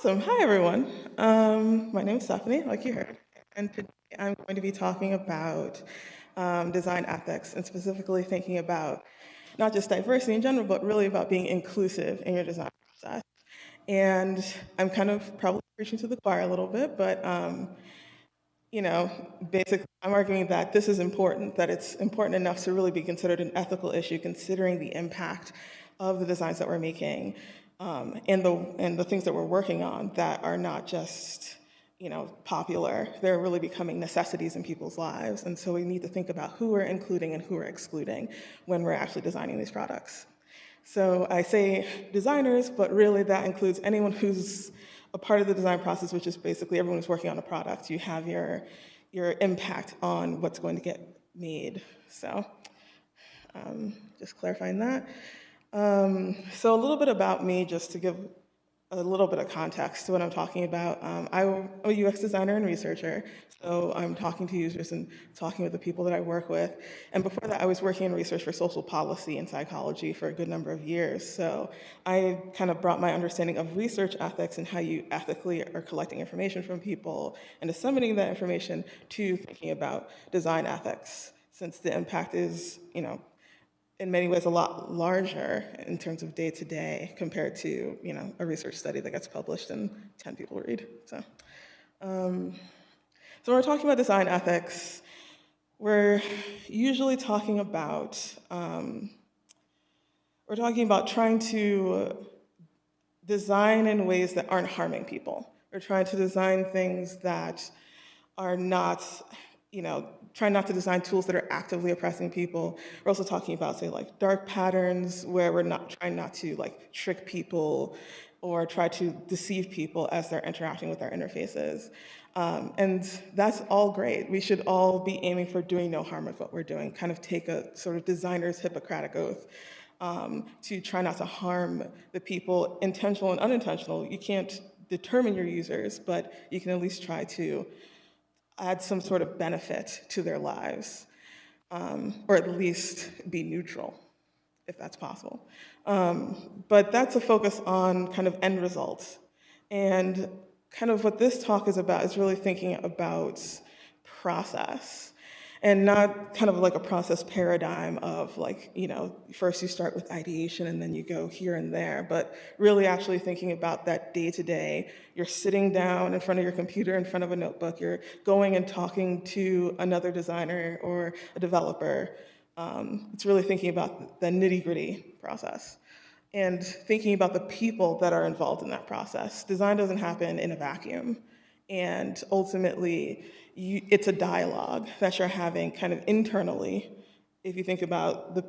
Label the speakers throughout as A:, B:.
A: Awesome. Hi, everyone. Um, my name is Stephanie, like you heard, and today I'm going to be talking about um, design ethics and specifically thinking about not just diversity in general, but really about being inclusive in your design process. And I'm kind of probably preaching to the choir a little bit, but um, you know, basically, I'm arguing that this is important, that it's important enough to really be considered an ethical issue, considering the impact of the designs that we're making um, and the and the things that we're working on that are not just you know popular. They're really becoming necessities in people's lives, and so we need to think about who we're including and who we're excluding when we're actually designing these products. So I say designers, but really that includes anyone who's a part of the design process, which is basically everyone who's working on a product. You have your, your impact on what's going to get made. So um, just clarifying that. Um, so a little bit about me, just to give a little bit of context to what I'm talking about. Um, I'm a UX designer and researcher, so I'm talking to users and talking with the people that I work with. And before that, I was working in research for social policy and psychology for a good number of years. So I kind of brought my understanding of research ethics and how you ethically are collecting information from people and disseminating that information to thinking about design ethics, since the impact is, you know, in many ways a lot larger in terms of day to day compared to you know a research study that gets published and 10 people read. So, um, so when we're talking about design ethics, we're usually talking about um, we're talking about trying to design in ways that aren't harming people. We're trying to design things that are not you know, trying not to design tools that are actively oppressing people. We're also talking about, say, like dark patterns where we're not trying not to like trick people or try to deceive people as they're interacting with our interfaces. Um, and that's all great. We should all be aiming for doing no harm with what we're doing, kind of take a sort of designer's Hippocratic oath um, to try not to harm the people, intentional and unintentional. You can't determine your users, but you can at least try to add some sort of benefit to their lives, um, or at least be neutral, if that's possible. Um, but that's a focus on kind of end results. And kind of what this talk is about is really thinking about process and not kind of like a process paradigm of like, you know, first you start with ideation and then you go here and there, but really actually thinking about that day to day. You're sitting down in front of your computer, in front of a notebook, you're going and talking to another designer or a developer. Um, it's really thinking about the nitty gritty process and thinking about the people that are involved in that process. Design doesn't happen in a vacuum. And ultimately, you, it's a dialogue that you're having kind of internally. If you think about the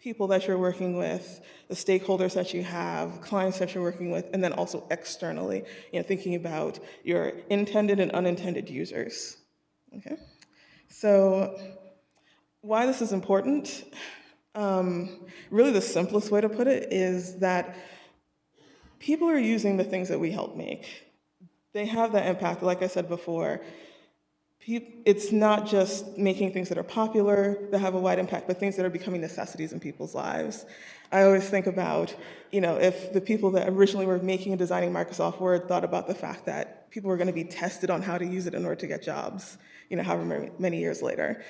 A: people that you're working with, the stakeholders that you have, clients that you're working with, and then also externally, you know, thinking about your intended and unintended users. Okay, so why this is important? Um, really, the simplest way to put it is that people are using the things that we help make. They have that impact, like I said before it's not just making things that are popular that have a wide impact, but things that are becoming necessities in people's lives. I always think about, you know, if the people that originally were making and designing Microsoft Word thought about the fact that people were going to be tested on how to use it in order to get jobs, you know, however many years later.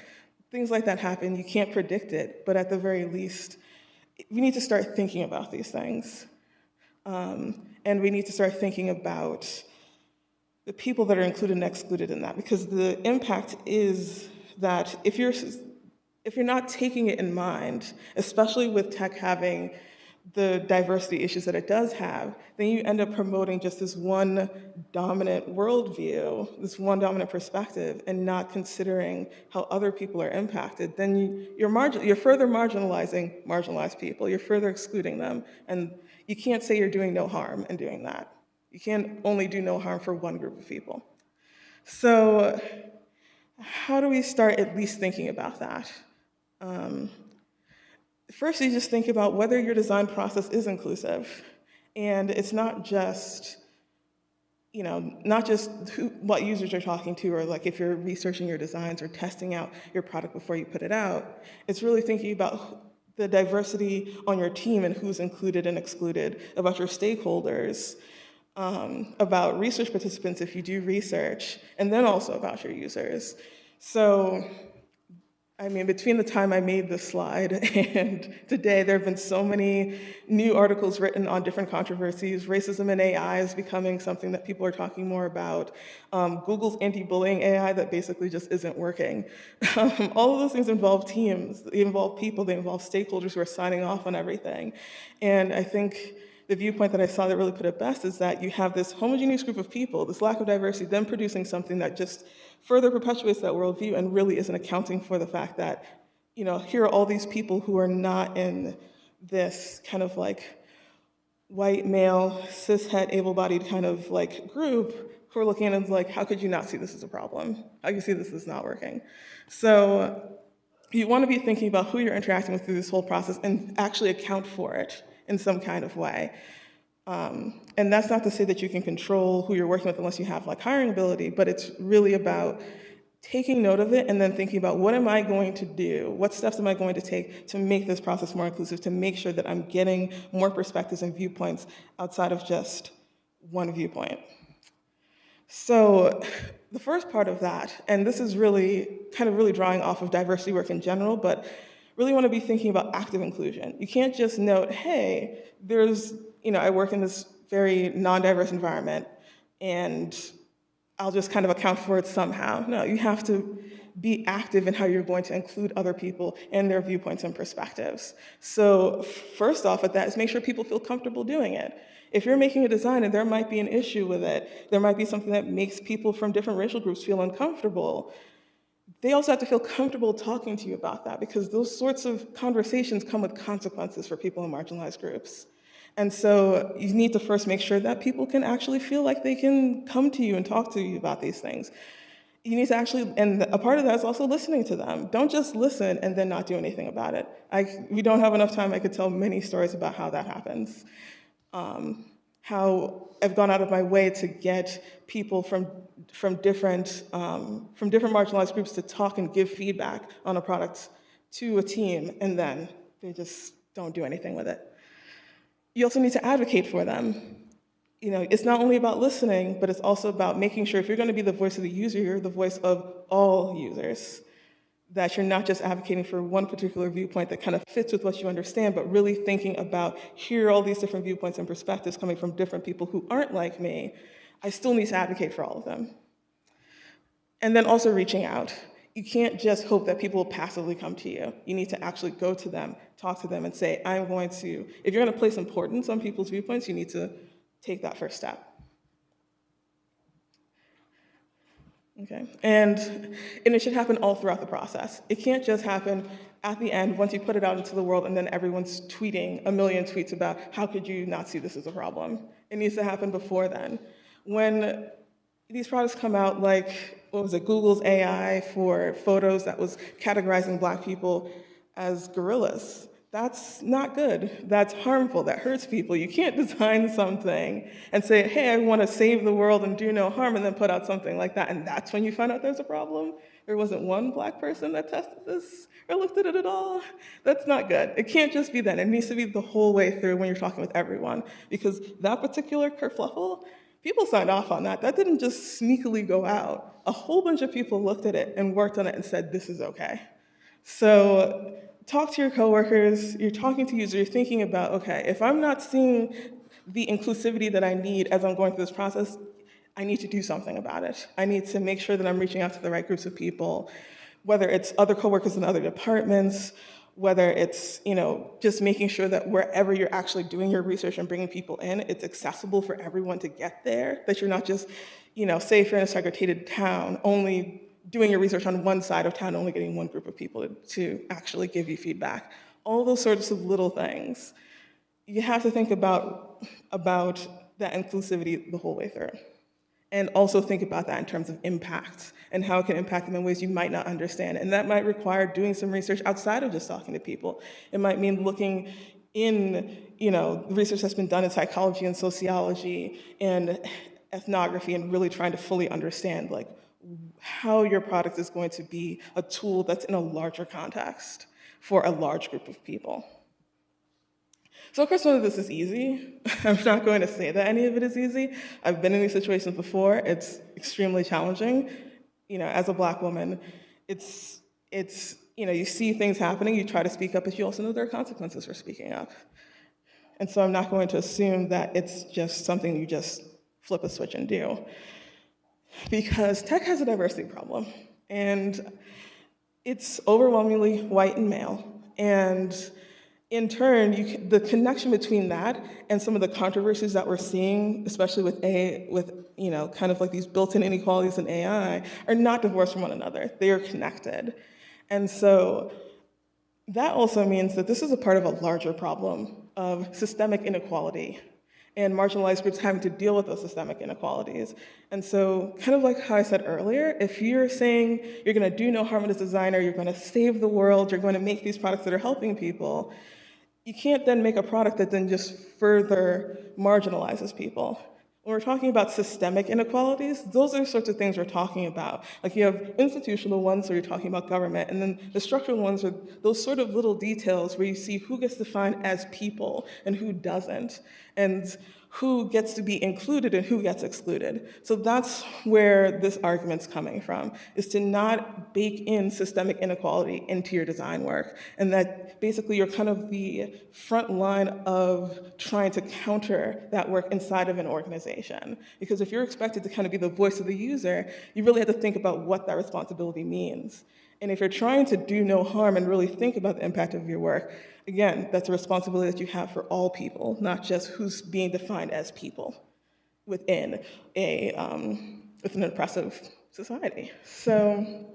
A: Things like that happen. You can't predict it, but at the very least, we need to start thinking about these things. Um, and we need to start thinking about the people that are included and excluded in that because the impact is that if you're if you're not taking it in mind, especially with tech having the diversity issues that it does have, then you end up promoting just this one dominant worldview, this one dominant perspective, and not considering how other people are impacted. Then you, you're, margin, you're further marginalizing marginalized people. You're further excluding them, and you can't say you're doing no harm in doing that. You can't only do no harm for one group of people. So how do we start at least thinking about that? Um, first, you just think about whether your design process is inclusive. And it's not just, you know, not just who, what users you're talking to, or like if you're researching your designs or testing out your product before you put it out. It's really thinking about the diversity on your team and who's included and excluded, about your stakeholders, um, about research participants if you do research, and then also about your users. So I mean, between the time I made this slide and today, there have been so many new articles written on different controversies. Racism and AI is becoming something that people are talking more about. Um, Google's anti-bullying AI that basically just isn't working. Um, all of those things involve teams, they involve people, they involve stakeholders who are signing off on everything. And I think the viewpoint that I saw that really put it best is that you have this homogeneous group of people, this lack of diversity, then producing something that just further perpetuates that worldview and really isn't accounting for the fact that, you know, here are all these people who are not in this kind of like white male, cishet, able-bodied kind of like group who are looking at it and like, how could you not see this as a problem? How you see this is not working? So you want to be thinking about who you're interacting with through this whole process and actually account for it in some kind of way. Um, and that's not to say that you can control who you're working with unless you have like hiring ability, but it's really about taking note of it and then thinking about what am I going to do? What steps am I going to take to make this process more inclusive, to make sure that I'm getting more perspectives and viewpoints outside of just one viewpoint. So the first part of that, and this is really kind of really drawing off of diversity work in general, but really want to be thinking about active inclusion. You can't just note, hey, there's, you know, I work in this very non-diverse environment and I'll just kind of account for it somehow. No, you have to be active in how you're going to include other people and their viewpoints and perspectives. So first off at that is make sure people feel comfortable doing it. If you're making a design and there might be an issue with it, there might be something that makes people from different racial groups feel uncomfortable, they also have to feel comfortable talking to you about that because those sorts of conversations come with consequences for people in marginalized groups. And so you need to first make sure that people can actually feel like they can come to you and talk to you about these things. You need to actually, and a part of that is also listening to them. Don't just listen and then not do anything about it. I, we don't have enough time, I could tell many stories about how that happens. Um, how I've gone out of my way to get people from, from, different, um, from different marginalized groups to talk and give feedback on a product to a team, and then they just don't do anything with it. You also need to advocate for them. You know, it's not only about listening, but it's also about making sure if you're gonna be the voice of the user, you're the voice of all users that you're not just advocating for one particular viewpoint that kind of fits with what you understand, but really thinking about here are all these different viewpoints and perspectives coming from different people who aren't like me. I still need to advocate for all of them. And then also reaching out. You can't just hope that people will passively come to you. You need to actually go to them, talk to them, and say, I'm going to, if you're going to place importance on people's viewpoints, you need to take that first step. Okay, and, and it should happen all throughout the process. It can't just happen at the end once you put it out into the world and then everyone's tweeting a million tweets about how could you not see this as a problem. It needs to happen before then. When these products come out like, what was it, Google's AI for photos that was categorizing black people as gorillas. That's not good. That's harmful. That hurts people. You can't design something and say, hey, I want to save the world and do no harm, and then put out something like that. And that's when you find out there's a problem. There wasn't one black person that tested this or looked at it at all. That's not good. It can't just be that. It needs to be the whole way through when you're talking with everyone. Because that particular kerfluffle, people signed off on that. That didn't just sneakily go out. A whole bunch of people looked at it and worked on it and said, this is okay. So talk to your coworkers, you're talking to users, you're thinking about, okay, if I'm not seeing the inclusivity that I need as I'm going through this process, I need to do something about it. I need to make sure that I'm reaching out to the right groups of people, whether it's other coworkers in other departments, whether it's you know just making sure that wherever you're actually doing your research and bringing people in, it's accessible for everyone to get there, that you're not just, you know, say if you're in a segregated town, only doing your research on one side of town, only getting one group of people to, to actually give you feedback. All those sorts of little things. You have to think about, about that inclusivity the whole way through. And also think about that in terms of impact and how it can impact them in ways you might not understand. And that might require doing some research outside of just talking to people. It might mean looking in, you know, research that's been done in psychology and sociology and ethnography and really trying to fully understand like how your product is going to be a tool that's in a larger context for a large group of people. So of course none of this is easy. I'm not going to say that any of it is easy. I've been in these situations before. It's extremely challenging. You know, as a black woman, it's, it's, you know, you see things happening, you try to speak up, but you also know there are consequences for speaking up. And so I'm not going to assume that it's just something you just flip a switch and do. Because tech has a diversity problem. And it's overwhelmingly white and male. And in turn, the connection between that and some of the controversies that we're seeing, especially with A, with you know, kind of like these built-in inequalities in AI, are not divorced from one another. They are connected. And so that also means that this is a part of a larger problem of systemic inequality and marginalized groups having to deal with those systemic inequalities. And so kind of like how I said earlier, if you're saying you're gonna do no harm as a designer, you're gonna save the world, you're gonna make these products that are helping people, you can't then make a product that then just further marginalizes people. When we're talking about systemic inequalities, those are the sorts of things we're talking about. Like you have institutional ones where you're talking about government, and then the structural ones are those sort of little details where you see who gets defined as people and who doesn't. And who gets to be included and who gets excluded. So that's where this argument's coming from, is to not bake in systemic inequality into your design work, and that basically you're kind of the front line of trying to counter that work inside of an organization. Because if you're expected to kind of be the voice of the user, you really have to think about what that responsibility means. And if you're trying to do no harm and really think about the impact of your work, again, that's a responsibility that you have for all people, not just who's being defined as people within a um, within an oppressive society. So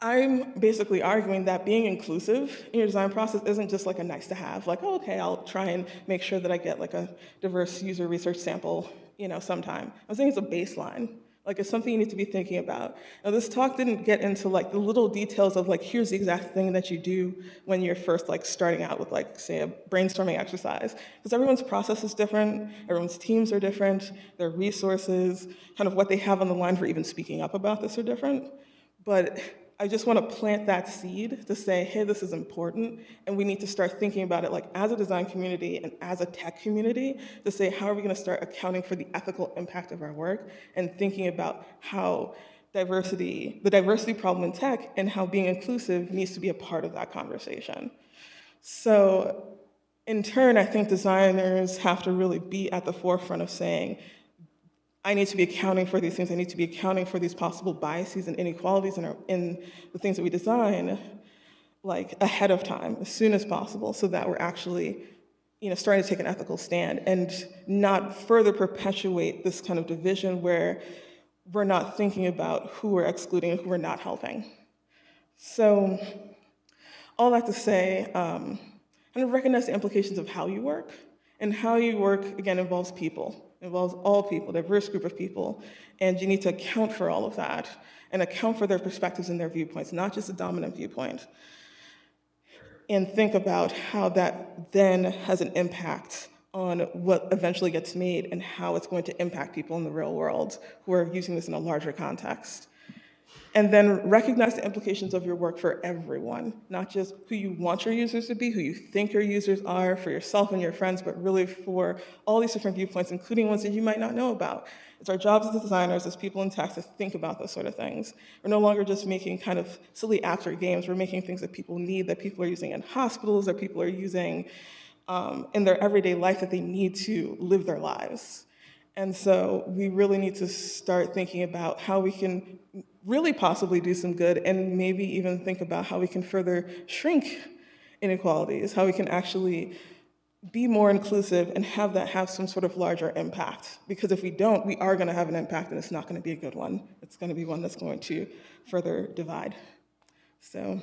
A: I'm basically arguing that being inclusive in your design process isn't just like a nice to have, like, oh, okay, I'll try and make sure that I get like a diverse user research sample, you know, sometime. I'm saying it's a baseline. Like it's something you need to be thinking about. Now this talk didn't get into like the little details of like, here's the exact thing that you do when you're first like starting out with like, say a brainstorming exercise. Because everyone's process is different, everyone's teams are different, their resources, kind of what they have on the line for even speaking up about this are different. But I just want to plant that seed to say, hey, this is important, and we need to start thinking about it like as a design community and as a tech community to say, how are we going to start accounting for the ethical impact of our work and thinking about how diversity, the diversity problem in tech and how being inclusive needs to be a part of that conversation. So in turn, I think designers have to really be at the forefront of saying, I need to be accounting for these things. I need to be accounting for these possible biases and inequalities in, our, in the things that we design, like ahead of time, as soon as possible, so that we're actually, you know, starting to take an ethical stand and not further perpetuate this kind of division where we're not thinking about who we're excluding and who we're not helping. So, all that to say, um, of recognize the implications of how you work, and how you work, again, involves people involves all people, diverse group of people, and you need to account for all of that and account for their perspectives and their viewpoints, not just the dominant viewpoint. And think about how that then has an impact on what eventually gets made and how it's going to impact people in the real world who are using this in a larger context. And then recognize the implications of your work for everyone, not just who you want your users to be, who you think your users are, for yourself and your friends, but really for all these different viewpoints, including ones that you might not know about. It's our jobs as designers, as people in tech, to think about those sort of things. We're no longer just making kind of silly apps or games, we're making things that people need, that people are using in hospitals, that people are using um, in their everyday life that they need to live their lives. And so we really need to start thinking about how we can really possibly do some good and maybe even think about how we can further shrink inequalities, how we can actually be more inclusive and have that have some sort of larger impact. Because if we don't, we are gonna have an impact and it's not gonna be a good one. It's gonna be one that's going to further divide. So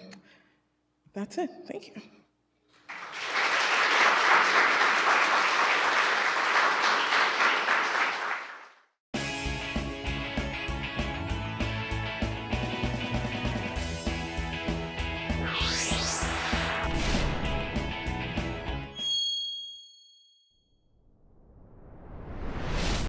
A: that's it, thank you.